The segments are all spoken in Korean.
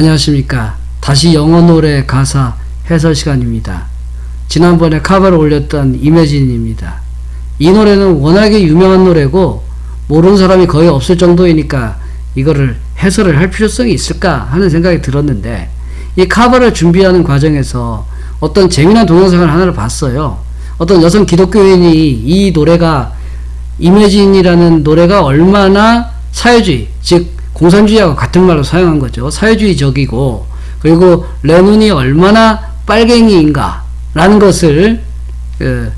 안녕하십니까. 다시 영어 노래 가사 해설 시간입니다. 지난번에 카바를 올렸던 이매진입니다. 이 노래는 워낙에 유명한 노래고 모르는 사람이 거의 없을 정도이니까 이거를 해설을 할 필요성이 있을까 하는 생각이 들었는데 이 카바를 준비하는 과정에서 어떤 재미난 동영상을 하나를 봤어요. 어떤 여성 기독교인이 이 노래가 이매진이라는 노래가 얼마나 사회주의 즉 공산주의하고 같은 말로 사용한 거죠. 사회주의적이고 그리고 레논이 얼마나 빨갱이인가 라는 것을 그,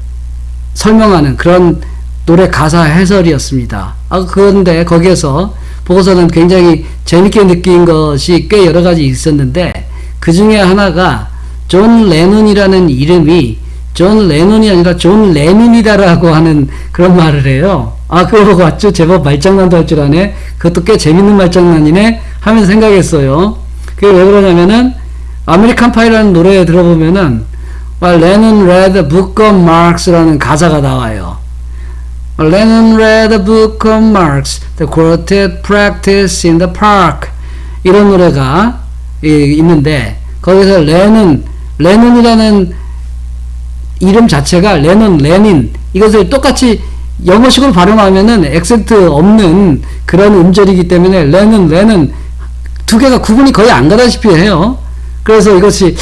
설명하는 그런 노래 가사 해설이었습니다. 아, 그런데 거기에서 보고서는 굉장히 재밌게 느낀 것이 꽤 여러 가지 있었는데 그 중에 하나가 존 레논이라는 이름이 존 레논이 아니라 존 레닌이다라고 하는 그런 말을 해요. 아, 그거 왔죠? 제법 말장난도 할 줄 아네? 그것도 꽤 재밌는 말장난이네? 하면서 생각했어요. 그게 왜 그러냐면은, American Pie라는 노래에 들어보면은, the book of Marx라는 가사가 나와요. the book of Marx, the quartet practiced in the park. 이런 노래가 있는데, 거기서 레논, 레논이라는 이름 자체가 레논, 레닌, 이것을 똑같이 영어식으로 발음하면은 액센트 없는 그런 음절이기 때문에 레는 레는 두 개가 구분이 거의 안 가다시피 해요. 그래서 이것이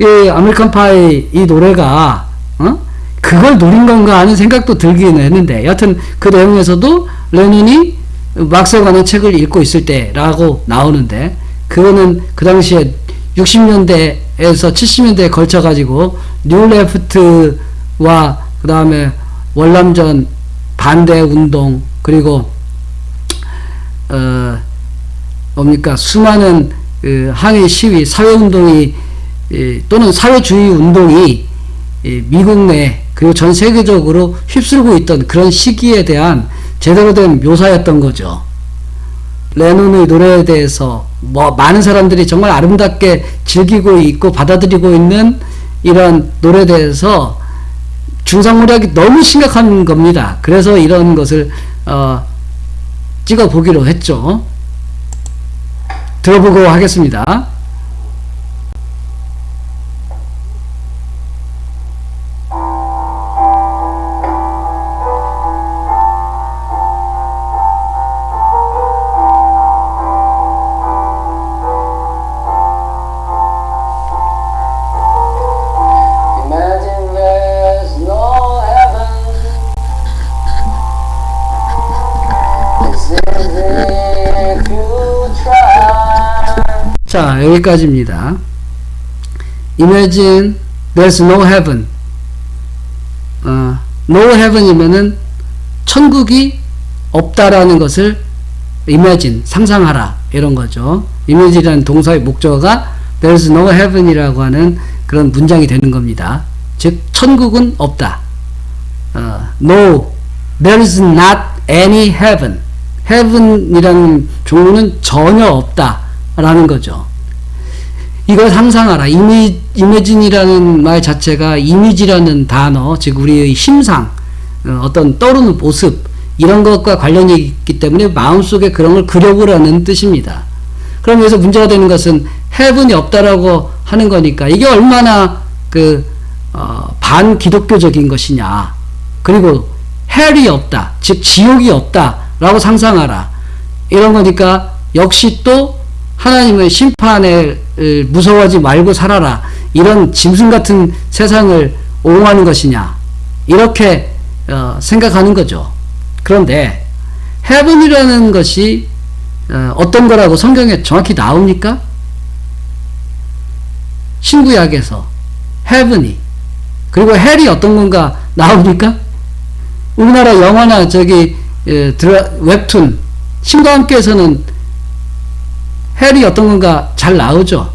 이 American Pie 이 노래가 어? 그걸 노린 건가 하는 생각도 들기는 했는데 여하튼 그 내용에서도 레닌이 막스에 관한 책을 읽고 있을 때라고 나오는데 그거는 그 당시에 60년대에서 70년대에 걸쳐 가지고 New Left와 그 다음에 월남전 반대 운동 그리고 어 뭡니까 수많은 그 항의 시위 사회 운동이 또는 사회주의 운동이 미국 내 그리고 전 세계적으로 휩쓸고 있던 그런 시기에 대한 제대로 된 묘사였던 거죠. 레논의 노래에 대해서 뭐 많은 사람들이 정말 아름답게 즐기고 있고 받아들이고 있는 이런 노래에 대해서 중상모략이 너무 심각한 겁니다. 그래서 이런 것을 어, 찍어 보기로 했죠. 들어보고 하겠습니다. 여기까지입니다. Imagine there's no heaven. 어, no heaven이면은 천국이 없다라는 것을 imagine, 상상하라. 이런 거죠. image이라는 동사의 목적어가 there's no heaven이라고 하는 그런 문장이 되는 겁니다. 즉, 천국은 없다. 어, no, there is not any heaven. heaven이라는 종류는 전혀 없다. 라는 거죠. 이걸 상상하라. 이미, 이미진이라는 말 자체가 이미지라는 단어, 즉 우리의 심상, 어, 어떤 떠오르는 모습 이런 것과 관련이 있기 때문에 마음속에 그런 걸 그려보라는 뜻입니다. 그럼 여기서 문제가 되는 것은 해븐이 없다라고 하는 거니까 이게 얼마나 그 어, 반기독교적인 것이냐. 그리고 헬이 없다. 즉 지옥이 없다 라고 상상하라. 이런 거니까 역시 또 하나님의 심판에 무서워하지 말고 살아라. 이런 짐승 같은 세상을 옹호하는 것이냐. 이렇게 어, 생각하는 거죠. 그런데 헤븐이라는 것이 어, 떤 거라고 성경에 정확히 나옵니까? 신구약에서 헤븐이 그리고 헬이 어떤 건가 나옵니까? 우리나라 영화나 저기 에, 드라, 웹툰 신과 함께에서는 헬이 어떤 건가 잘 나오죠.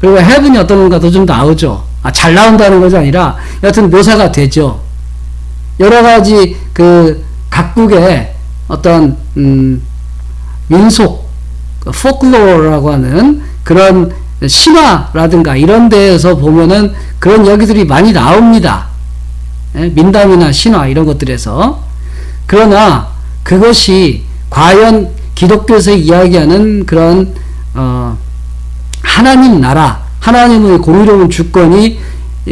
그리고 헤븐이 어떤 건가도 좀 나오죠. 아, 잘 나온다는 것이 아니라 여튼 묘사가 되죠. 여러 가지 그 각국의 어떤 음, 민속 포클로어라고 하는 그런 신화라든가 이런 데에서 보면은 그런 얘기들이 많이 나옵니다. 예? 민담이나 신화 이런 것들에서 그러나 그것이 과연 기독교에서 이야기하는 그런 어, 하나님 나라, 하나님의 공의로운 주권이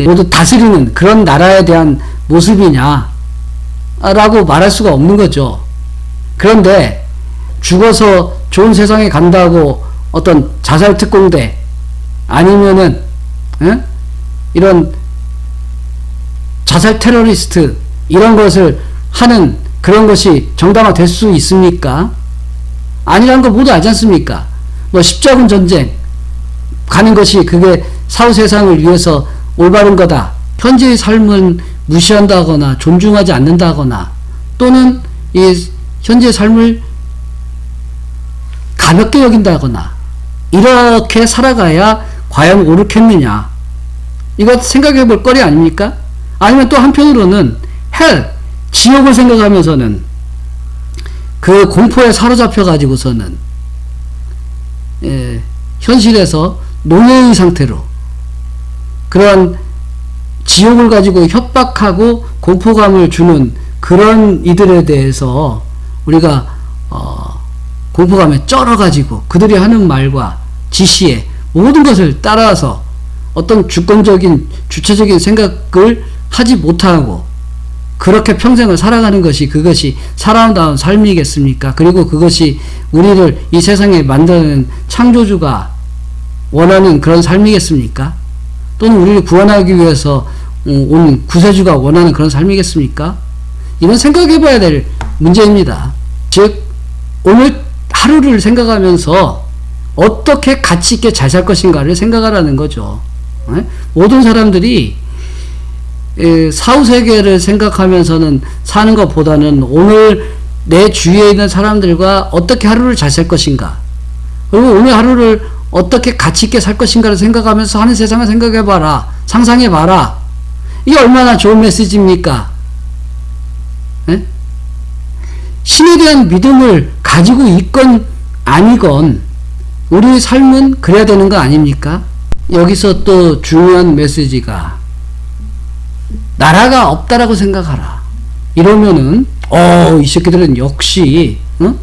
모두 다스리는 그런 나라에 대한 모습이냐? 라고 말할 수가 없는 거죠. 그런데 죽어서 좋은 세상에 간다고 어떤 자살 특공대 아니면은 에? 이런 자살 테러리스트 이런 것을 하는 그런 것이 정당화 될 수 있습니까? 아니라는 거 모두 알지 않습니까? 뭐 십자군 전쟁 가는 것이 그게 사후 세상을 위해서 올바른 거다. 현재의 삶은 무시한다거나 존중하지 않는다거나 또는 이 현재의 삶을 가볍게 여긴다거나 이렇게 살아가야 과연 옳겠느냐 이거 생각해 볼 거리 아닙니까? 아니면 또 한편으로는 헬 지옥을 생각하면서는 그 공포에 사로잡혀 가지고서는 예, 현실에서 노예의 상태로 그런 지옥을 가지고 협박하고 공포감을 주는 그런 이들에 대해서 우리가 어, 공포감에 쩔어가지고 그들이 하는 말과 지시에 모든 것을 따라서 어떤 주권적인 주체적인 생각을 하지 못하고 그렇게 평생을 살아가는 것이 그것이 살아남다운 삶이겠습니까? 그리고 그것이 우리를 이 세상에 만드는 창조주가 원하는 그런 삶이겠습니까? 또는 우리를 구원하기 위해서 어, 온 구세주가 원하는 그런 삶이겠습니까? 이런 생각해 봐야 될 문제입니다. 즉, 오늘 하루를 생각하면서 어떻게 가치 있게 잘 살 것인가를 생각하라는 거죠. 네? 모든 사람들이 사후 세계를 생각하면서는 사는 것보다는 오늘 내 주위에 있는 사람들과 어떻게 하루를 잘 살 것인가? 그리고 오늘 하루를 어떻게 가치 있게 살 것인가를 생각하면서 하는 세상을 생각해 봐라. 상상해 봐라. 이게 얼마나 좋은 메시지입니까? 네? 신에 대한 믿음을 가지고 있건 아니건 우리의 삶은 그래야 되는 거 아닙니까? 여기서 또 중요한 메시지가 나라가 없다라고 생각하라. 이러면은 어, 이 새끼들은 역시 어?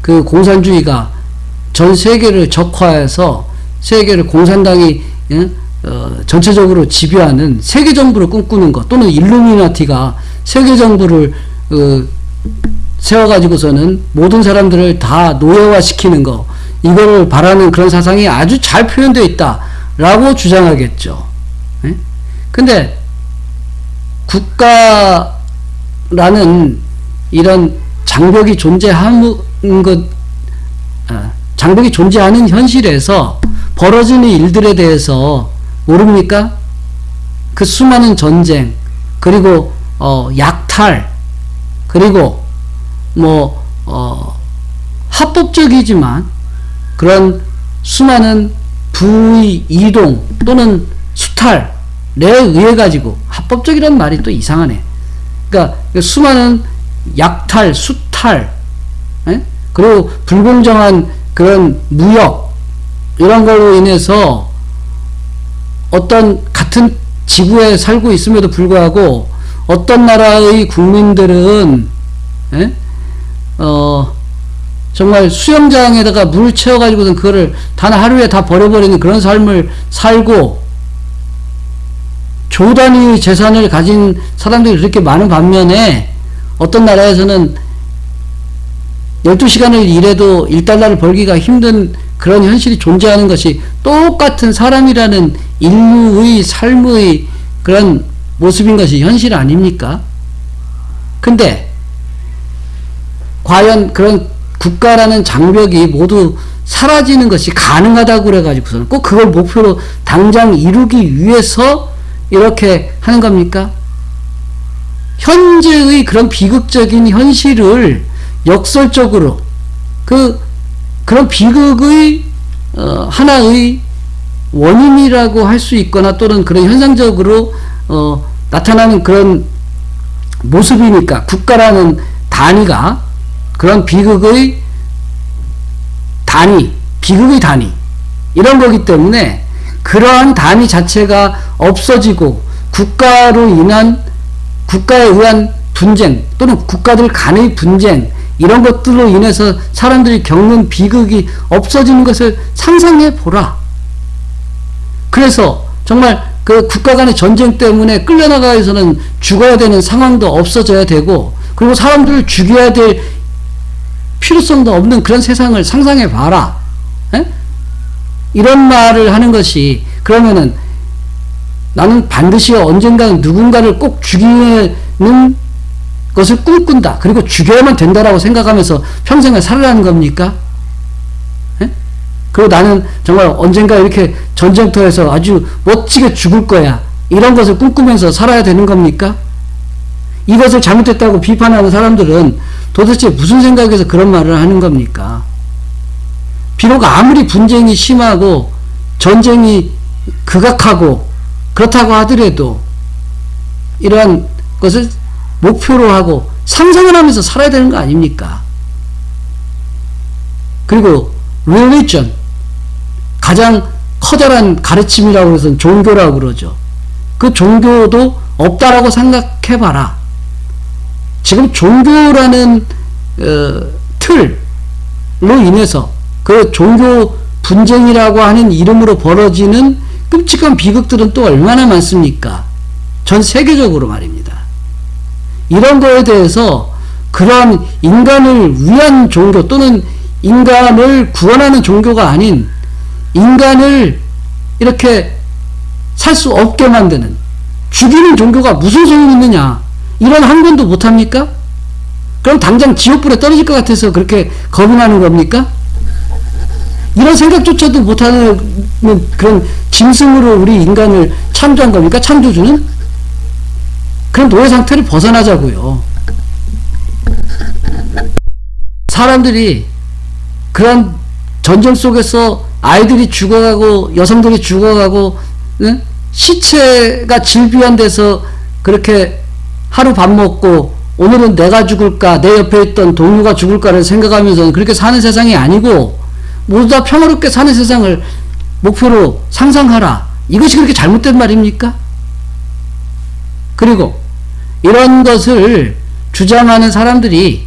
그 공산주의가 전 세계를 적화해서 세계를 공산당이 어? 어, 전체적으로 지배하는 세계 정부를 꿈꾸는 것 또는 일루미나티가 세계 정부를 어, 세워가지고서는 모든 사람들을 다 노예화시키는 거 이거를 바라는 그런 사상이 아주 잘 표현되어 있다라고 주장하겠죠. 예? 근데 국가라는 이런 장벽이 존재하는 것, 아, 장벽이 존재하는 현실에서 벌어지는 일들에 대해서 모릅니까? 그 수많은 전쟁, 그리고, 어, 약탈, 그리고, 뭐, 어, 합법적이지만 그런 수많은 부의 이동 또는 수탈, 내 의해 가지고 합법적이라는 말이 또 이상하네. 그러니까 수많은 약탈, 수탈, 에? 예? 그리고 불공정한 그런 무역 이런 걸로 인해서 어떤 같은 지구에 살고 있음에도 불구하고 어떤 나라의 국민들은 에? 예? 어 정말 수영장에다가 물 채워가지고는 그거를 단 하루에 다 버려버리는 그런 삶을 살고 조단위 재산을 가진 사람들이 그렇게 많은 반면에 어떤 나라에서는 12시간을 일해도 1달러를 벌기가 힘든 그런 현실이 존재하는 것이 똑같은 사람이라는 인류의 삶의 그런 모습인 것이 현실 아닙니까? 근데 과연 그런 국가라는 장벽이 모두 사라지는 것이 가능하다고 그래가지고서는 꼭 그걸 목표로 당장 이루기 위해서 이렇게 하는 겁니까? 현재의 그런 비극적인 현실을 역설적으로 그 그런 비극의 어, 하나의 원인이라고 할 수 있거나 또는 그런 현상적으로 어, 나타나는 그런 모습이니까 국가라는 단위가 그런 비극의 단위, 비극의 단위 이런 거기 때문에 그러한 단위 자체가 없어지고 국가로 인한 국가에 의한 분쟁 또는 국가들 간의 분쟁 이런 것들로 인해서 사람들이 겪는 비극이 없어지는 것을 상상해 보라. 그래서 정말 그 국가 간의 전쟁 때문에 끌려나가서는 죽어야 되는 상황도 없어져야 되고 그리고 사람들을 죽여야 될 필요성도 없는 그런 세상을 상상해 봐라. 에? 이런 말을 하는 것이 그러면은 나는 반드시 언젠가 누군가를 꼭 죽이는 것을 꿈꾼다. 그리고 죽여야만 된다라고 생각하면서 평생을 살아라는 겁니까? 에? 그리고 나는 정말 언젠가 이렇게 전쟁터에서 아주 멋지게 죽을 거야. 이런 것을 꿈꾸면서 살아야 되는 겁니까? 이것을 잘못했다고 비판하는 사람들은 도대체 무슨 생각에서 그런 말을 하는 겁니까? 비록 아무리 분쟁이 심하고 전쟁이 극악하고 그렇다고 하더라도 이러한 것을 목표로 하고 상상을 하면서 살아야 되는 거 아닙니까? 그리고 religion 가장 커다란 가르침이라고 해서 종교라고 그러죠. 그 종교도 없다라고 생각해봐라. 지금 종교라는 어, 틀로 인해서 그 종교 분쟁이라고 하는 이름으로 벌어지는 끔찍한 비극들은 또 얼마나 많습니까? 전 세계적으로 말입니다. 이런 거에 대해서 그러한 인간을 위한 종교 또는 인간을 구원하는 종교가 아닌 인간을 이렇게 살 수 없게 만드는 죽이는 종교가 무슨 소용이 있느냐 이런 한번도 못합니까? 그럼 당장 지옥불에 떨어질 것 같아서 그렇게 겁이 나는 겁니까? 이런 생각조차도 못하는 그런 짐승으로 우리 인간을 창조한 겁니까? 창조주는? 그런 노예 상태를 벗어나자고요. 사람들이 그런 전쟁 속에서 아이들이 죽어가고 여성들이 죽어가고 응? 시체가 질비한 데서 그렇게 하루 밥 먹고 오늘은 내가 죽을까 내 옆에 있던 동료가 죽을까를 생각하면서 그렇게 사는 세상이 아니고 모두 다 평화롭게 사는 세상을 목표로 상상하라. 이것이 그렇게 잘못된 말입니까? 그리고 이런 것을 주장하는 사람들이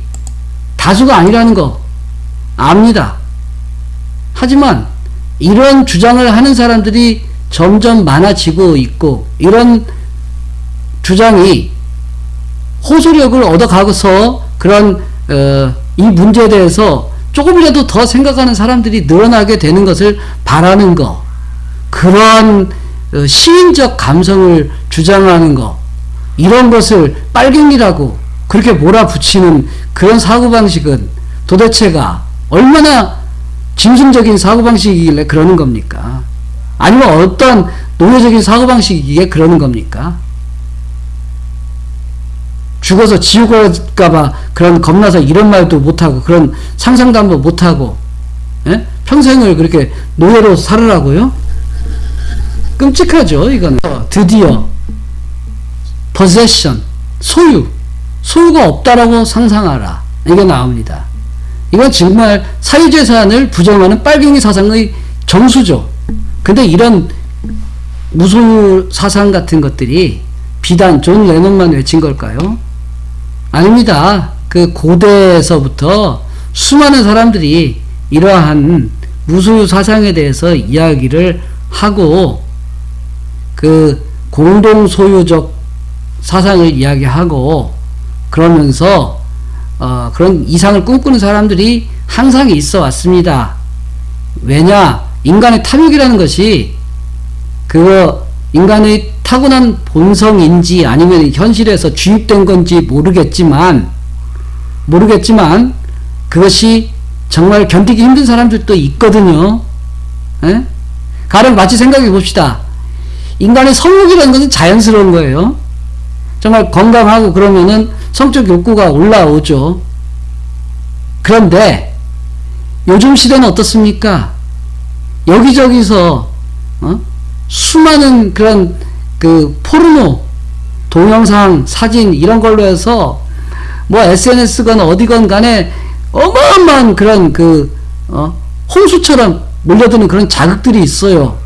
다수가 아니라는 거 압니다. 하지만 이런 주장을 하는 사람들이 점점 많아지고 있고 이런 주장이 호소력을 얻어가서 그런 어, 이 문제에 대해서 조금이라도 더 생각하는 사람들이 늘어나게 되는 것을 바라는 거 그러한 어, 시인적 감성을 주장하는 거 이런 것을 빨갱이라고 그렇게 몰아붙이는 그런 사고방식은 도대체가 얼마나 짐승적인 사고방식이길래 그러는 겁니까? 아니면 어떤 노예적인 사고방식이기에 그러는 겁니까? 죽어서 지옥 갈까봐 그런 겁나서 이런 말도 못하고 그런 상상도 한번 못하고 예? 평생을 그렇게 노예로 살으라고요? 끔찍하죠 이건 드디어 possession 소유 소유가 없다라고 상상하라 이게 나옵니다 이건 정말 사유재산을 부정하는 빨갱이 사상의 정수죠 근데 이런 무소유 사상 같은 것들이 비단 존 레논만 외친 걸까요? 아닙니다. 그 고대에서부터 수많은 사람들이 이러한 무소유 사상에 대해서 이야기를 하고 그 공동 소유적 사상을 이야기하고 그러면서 어 그런 이상을 꿈꾸는 사람들이 항상 있어 왔습니다. 왜냐? 인간의 탐욕이라는 것이 그거 인간의 타고난 본성인지 아니면 현실에서 주입된 건지 모르겠지만 모르겠지만 그것이 정말 견디기 힘든 사람들도 있거든요. 에? 예? 가령 마치 생각해 봅시다. 인간의 성욕이라는 것은 자연스러운 거예요. 정말 건강하고 그러면은 성적 욕구가 올라오죠. 그런데 요즘 시대는 어떻습니까? 여기저기서 어? 수많은 그런 그 포르노 동영상 사진 이런 걸로 해서 뭐 SNS건 어디건 간에 어마어마한 그런 그 어, 홍수처럼 몰려드는 그런 자극들이 있어요.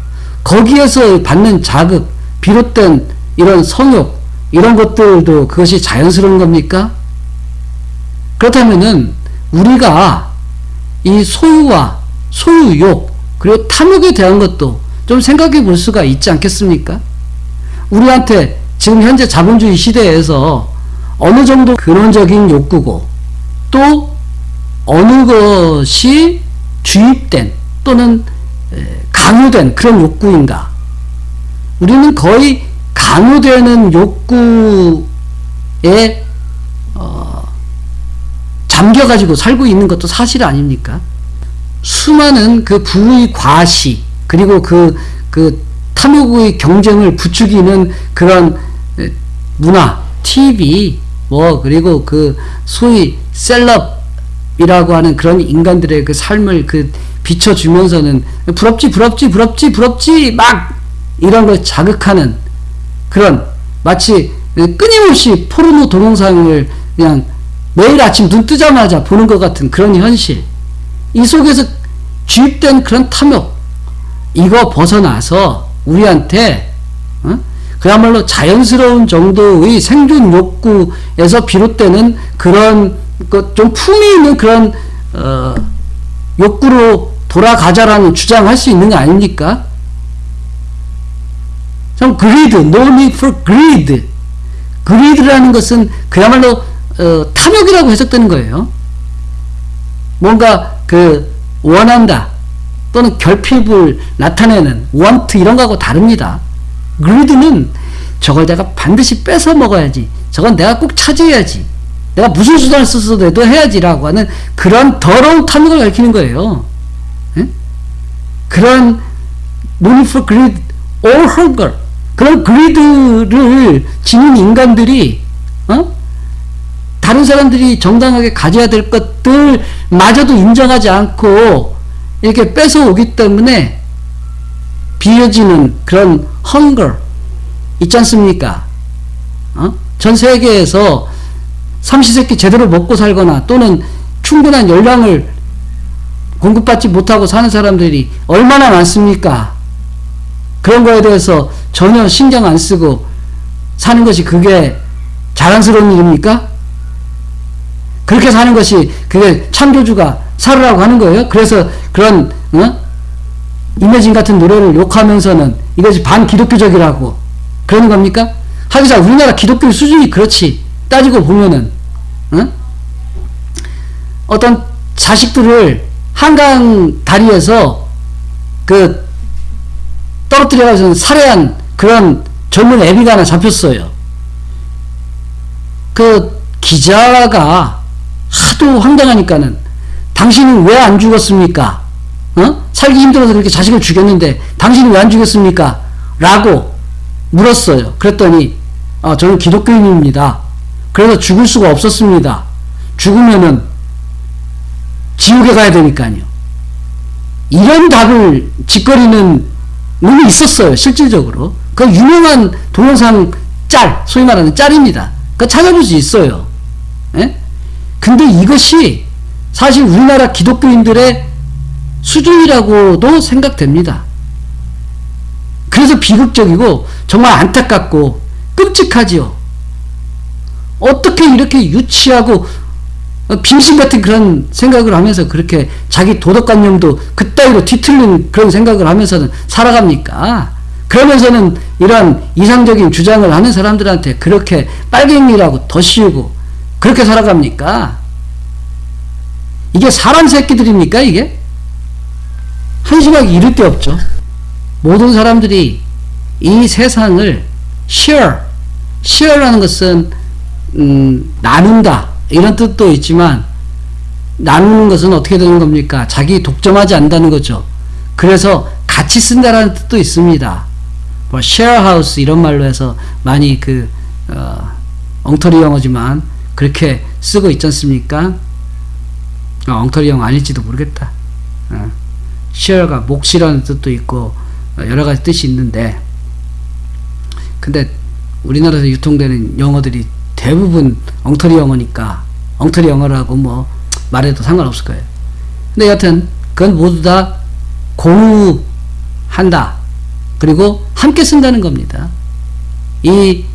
거기에서 받는 자극 비롯된 이런 성욕 이런 것들도 그것이 자연스러운 겁니까? 그렇다면은 우리가 이 소유와 소유욕 그리고 탐욕에 대한 것도 좀 생각해 볼 수가 있지 않겠습니까? 우리한테 지금 현재 자본주의 시대에서 어느 정도 근원적인 욕구고 또 어느 것이 주입된 또는 강요된 그런 욕구인가? 우리는 거의 강요되는 욕구에 어, 잠겨가지고 살고 있는 것도 사실 아닙니까? 수많은 그 부의 과시 그리고 그, 그 탐욕의 경쟁을 부추기는 그런 문화, TV, 뭐, 그리고 그 소위 셀럽이라고 하는 그런 인간들의 그 삶을 그 비춰주면서는 부럽지, 부럽지, 부럽지, 부럽지, 막 이런 걸 자극하는 그런 마치 끊임없이 포르노 동영상을 그냥 매일 아침 눈 뜨자마자 보는 것 같은 그런 현실. 이 속에서 주입된 그런 탐욕. 이거 벗어나서 우리한테, 어? 그야말로 자연스러운 정도의 생존 욕구에서 비롯되는 그런 좀 품이 있는 그런 어, 욕구로 돌아가자라는 주장할 수 있는 거 아닙니까? 좀 greed, no need for greed. greed라는 것은 그야말로 어, 탐욕이라고 해석되는 거예요. 뭔가 그 원한다 또는 결핍을 나타내는 want 이런 거하고 다릅니다. greed는 저걸 내가 반드시 뺏어 먹어야지. 저건 내가 꼭 차지해야지. 내가 무슨 수단을 써서도 해야지라고 하는 그런 더러운 탐욕을 가리키는 거예요. 에? 그런 need for greed or hunger 그런 그리드를 지닌 인간들이 어? 다른 사람들이 정당하게 가져야 될 것들마저도 인정하지 않고 이렇게 뺏어오기 때문에 비어지는 그런 hunger 있지 않습니까? 어? 전 세계에서 삼시세끼 제대로 먹고 살거나 또는 충분한 열량을 공급받지 못하고 사는 사람들이 얼마나 많습니까? 그런 거에 대해서 전혀 신경 안 쓰고 사는 것이 그게 자랑스러운 일입니까? 그렇게 사는 것이 그게 창조주가 살으라고 하는 거예요. 그래서 그런 어? 이매진 같은 노래를 욕하면서는 이것이 반기독교적이라고 그러는 겁니까? 하기사 우리나라 기독교 수준이 그렇지 따지고 보면은 어? 어떤 자식들을 한강 다리에서 그 떨어뜨려가지고 살해한 그런 젊은 애비가 하나 잡혔어요. 그 기자가 하도 황당하니까는 당신은 왜 안 죽었습니까? 어? 살기 힘들어서 그렇게 자식을 죽였는데 당신은 왜 안 죽였습니까? 라고 물었어요. 그랬더니 어, 저는 기독교인입니다. 그래서 죽을 수가 없었습니다. 죽으면은 지옥에 가야 되니까요. 이런 답을 짓거리는 놈이 있었어요. 실질적으로. 그 유명한 동영상 짤, 소위 말하는 짤입니다. 그 찾아볼 수 있어요. 예? 근데 이것이 사실 우리나라 기독교인들의 수준이라고도 생각됩니다. 그래서 비극적이고 정말 안타깝고 끔찍하지요. 어떻게 이렇게 유치하고 빙신 같은 그런 생각을 하면서 그렇게 자기 도덕관념도 그따위로 뒤틀린 그런 생각을 하면서는 살아갑니까? 그러면서는 이런 이상적인 주장을 하는 사람들한테 그렇게 빨갱이라고 더 씌우고 그렇게 살아갑니까? 이게 사람 새끼들입니까, 이게? 한심하게 이를 데 없죠. 모든 사람들이 이 세상을 share, share라는 것은 음, 나눈다 이런 뜻도 있지만 나누는 것은 어떻게 되는 겁니까? 자기 독점하지 않는다는 거죠. 그래서 같이 쓴다라는 뜻도 있습니다. 뭐 쉐어하우스 이런 말로 해서 많이 그 어, 엉터리 영어지만 그렇게 쓰고 있지 않습니까? 어, 엉터리 영어 아닐지도 모르겠다. 어. 쉐어가 몫이라는 뜻도 있고 어, 여러 가지 뜻이 있는데 근데 우리나라에서 유통되는 영어들이 대부분 엉터리 영어니까 엉터리 영어라고 뭐 말해도 상관없을 거예요. 근데 여튼 그건 모두 다 공유한다. 그리고 함께 쓴다는 겁니다. 이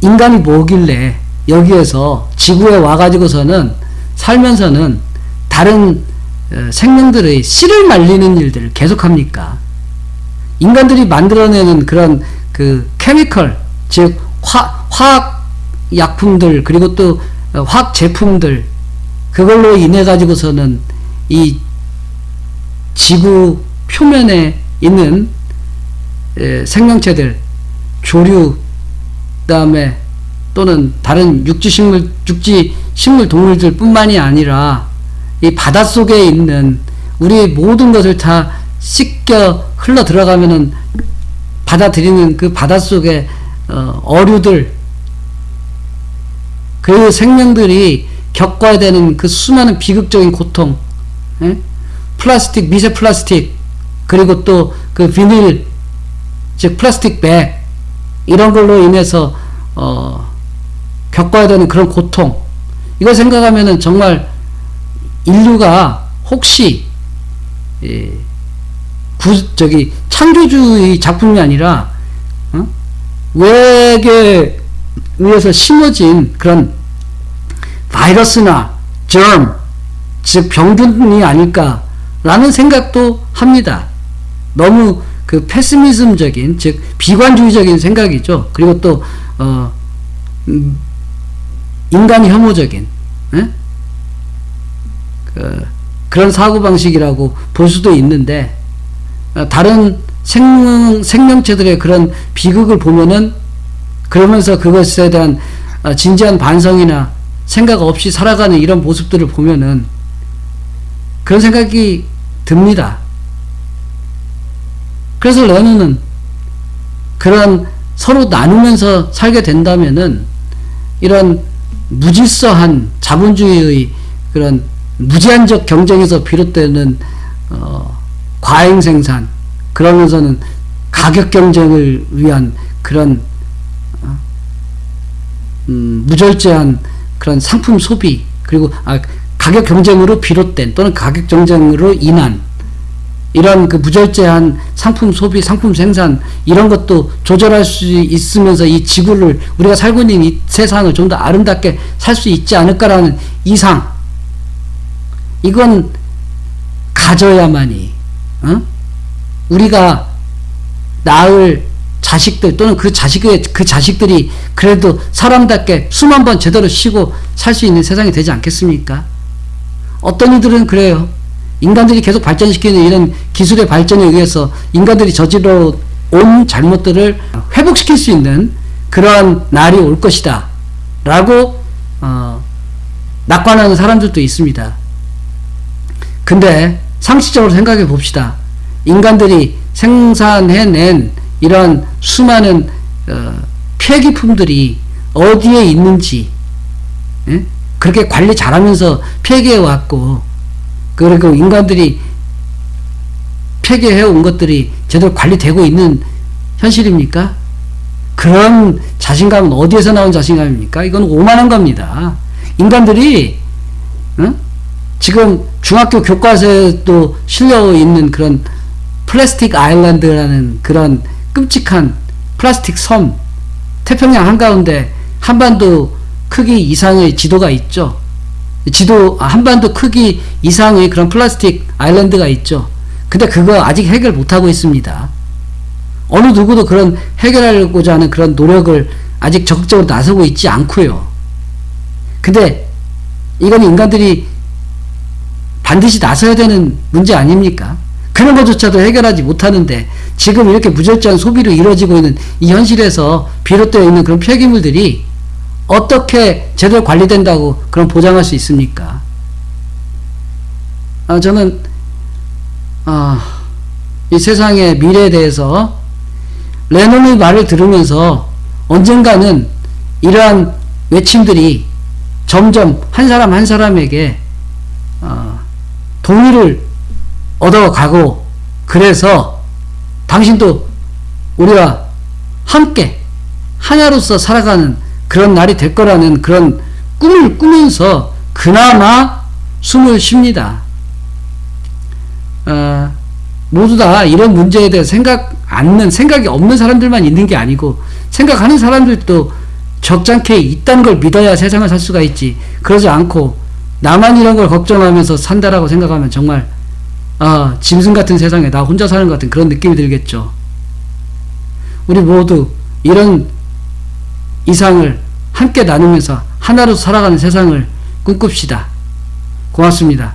인간이 뭐길래 여기에서 지구에 와가지고서는 살면서는 다른 어, 생명들의 씨를 말리는 일들을 계속합니까? 인간들이 만들어내는 그런 그 케미컬 즉 화, 화학 약품들 그리고 또 어, 화학 제품들 그걸로 인해 가지고서는 이 지구 표면에 있는 에, 생명체들 조류 그 다음에 또는 다른 육지 식물 육지 식물 동물들 뿐만이 아니라 이 바닷속에 있는 우리 모든 것을 다 씻겨 흘러 들어가면은 받아들이는 그 바닷속의 어, 어류들 그 생명들이 겪어야 되는 그 수많은 비극적인 고통 예? 플라스틱 미세 플라스틱 그리고 또 그 비닐 즉 플라스틱 백 이런 걸로 인해서 어, 겪어야 되는 그런 고통 이걸 생각하면은 정말 인류가 혹시 예, 구, 저기 창조주의 작품이 아니라 어? 외계 위에서 심어진 그런 바이러스나 germ 즉 병균이 아닐까라는 생각도 합니다. 너무 그 패시미즘적인 즉 비관주의적인 생각이죠. 그리고 또 어, 음, 인간 혐오적인 에? 그, 그런 사고 방식이라고 볼 수도 있는데 어, 다른 생명, 생명체들의 그런 비극을 보면은 그러면서 그것에 대한 어, 진지한 반성이나 생각 없이 살아가는 이런 모습들을 보면은 그런 생각이 듭니다. 그래서 레노는 그런 서로 나누면서 살게 된다면은 이런 무질서한 자본주의의 그런 무제한적 경쟁에서 비롯되는 어, 과잉 생산 그러면서는 가격 경쟁을 위한 그런 어, 음, 무절제한 그런 상품 소비 그리고 아, 가격 경쟁으로 비롯된 또는 가격 경쟁으로 인한 이런 그 무절제한 상품 소비, 상품 생산 이런 것도 조절할 수 있으면서 이 지구를 우리가 살고 있는 이 세상을 좀 더 아름답게 살 수 있지 않을까라는 이상 이건 가져야만이 어? 우리가 낳을 자식들 또는 그 자식의 그 자식들이 그래도 사람답게 숨 한 번 제대로 쉬고 살 수 있는 세상이 되지 않겠습니까? 어떤 이들은 그래요. 인간들이 계속 발전시키는 이런 기술의 발전에 의해서 인간들이 저질러 온 잘못들을 회복시킬 수 있는 그러한 날이 올 것이다. 라고 어, 낙관하는 사람들도 있습니다. 근데 상식적으로 생각해 봅시다. 인간들이 생산해낸 이런 수많은 어, 폐기품들이 어디에 있는지 예? 그렇게 관리 잘하면서 폐기해 왔고 그리고 인간들이 폐기해 온 것들이 제대로 관리되고 있는 현실입니까? 그런 자신감은 어디에서 나온 자신감입니까? 이건 오만한 겁니다. 인간들이 어? 지금 중학교 교과서에도 실려 있는 그런 플라스틱 아일랜드라는 그런 끔찍한 플라스틱 섬 태평양 한가운데 한반도 크기 이상의 지도가 있죠. 지도 아, 한반도 크기 이상의 그런 플라스틱 아일랜드가 있죠. 근데 그거 아직 해결 못하고 있습니다. 어느 누구도 그런 해결하고자 하는 그런 노력을 아직 적극적으로 나서고 있지 않고요. 근데 이건 인간들이 반드시 나서야 되는 문제 아닙니까? 그런 것조차도 해결하지 못하는데 지금 이렇게 무절제한 소비로 이루어지고 있는 이 현실에서 비롯되어 있는 그런 폐기물들이 어떻게 제대로 관리된다고 그런 보장할 수 있습니까? 아, 저는 아, 이 세상의 미래에 대해서 레논의 말을 들으면서 언젠가는 이러한 외침들이 점점 한 사람 한 사람에게 어, 동의를 얻어가고 그래서 당신도 우리와 함께 하나로서 살아가는 그런 날이 될 거라는 그런 꿈을 꾸면서 그나마 숨을 쉽니다. 어, 모두 다 이런 문제에 대해 생각 않는 생각이 없는 사람들만 있는 게 아니고 생각하는 사람들도 적잖게 있다는 걸 믿어야 세상을 살 수가 있지 그러지 않고 나만 이런 걸 걱정하면서 산다라고 생각하면 정말 어, 짐승 같은 세상에 나 혼자 사는 것 같은 그런 느낌이 들겠죠 우리 모두 이런 이상을 함께 나누면서 하나로 살아가는 세상을 꿈꿉시다. 고맙습니다.